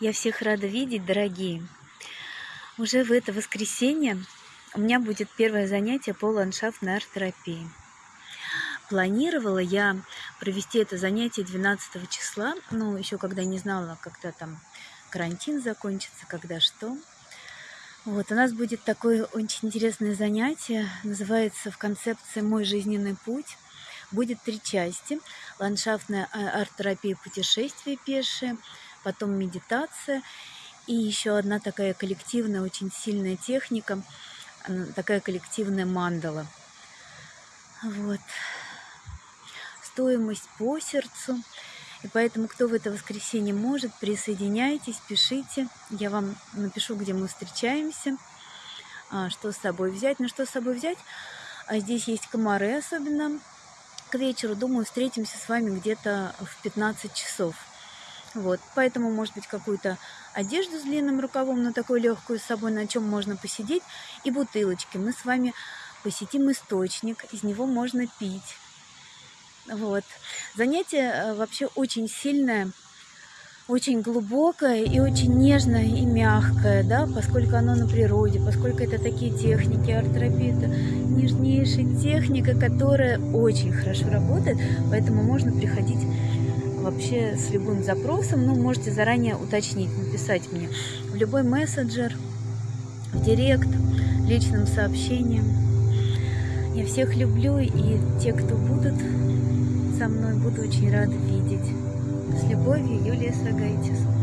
Я всех рада видеть, дорогие. Уже в это воскресенье у меня будет первое занятие по ландшафтной арт-терапии. Планировала я провести это занятие 12 числа, ну, еще когда не знала, когда там карантин закончится, когда что. Вот, у нас будет такое очень интересное занятие, называется в концепции «Мой жизненный путь». Будет три части. Ландшафтная а, арт-терапия путешествия пешие, потом медитация и еще одна такая коллективная, очень сильная техника, такая коллективная мандала. Вот. Стоимость по сердцу. И поэтому, кто в это воскресенье может, присоединяйтесь, пишите. Я вам напишу, где мы встречаемся, а, что с собой взять. Ну, что с собой взять? А здесь есть комары особенно. К вечеру, думаю, встретимся с вами где-то в 15 часов. Вот, поэтому, может быть, какую-то одежду с длинным рукавом, но такую легкую с собой, на чем можно посидеть, и бутылочки. Мы с вами посетим источник, из него можно пить. Вот. Занятие э, вообще очень сильное, очень глубокое и очень нежное и мягкое, да, поскольку оно на природе, поскольку это такие техники, арт-терапия, нежнейшая техника, которая очень хорошо работает, поэтому можно приходить вообще с любым запросом, ну, можете заранее уточнить, написать мне в любой мессенджер, в директ, личным сообщением. Я всех люблю, и те, кто будут со мной, буду очень рада видеть. С любовью, Юлия Сагайтис.